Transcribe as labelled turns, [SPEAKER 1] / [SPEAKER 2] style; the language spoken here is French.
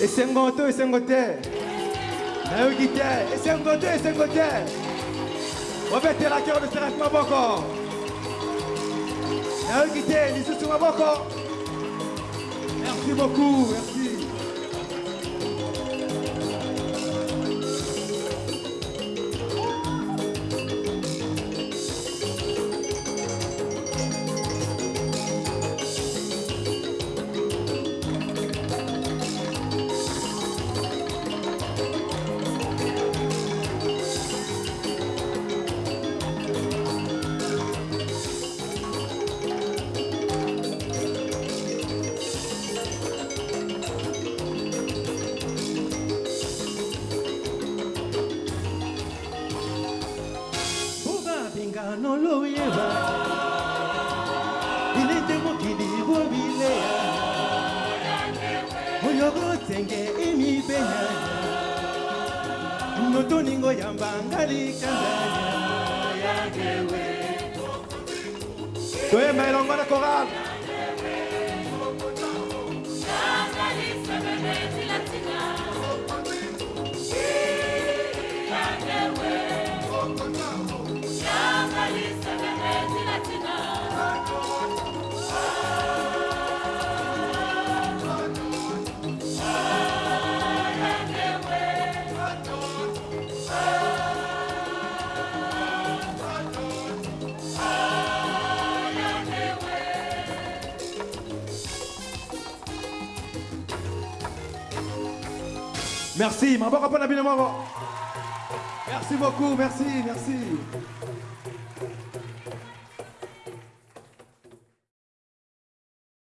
[SPEAKER 1] esengo to esengo te. Nayoki te. Esengo to esengo te. Obetelaki obetelaki maboko. Nayoki te lisusu maboko. Merci beaucoup merci
[SPEAKER 2] lleva, no lo lleva. Y le temo que digo vilea. Oyo gotenge imi beya. Noto ningo
[SPEAKER 1] yambangali kandanya. Toyema elongo na chorale. Mpona bino moko. Merci beaucoup, merci, merci.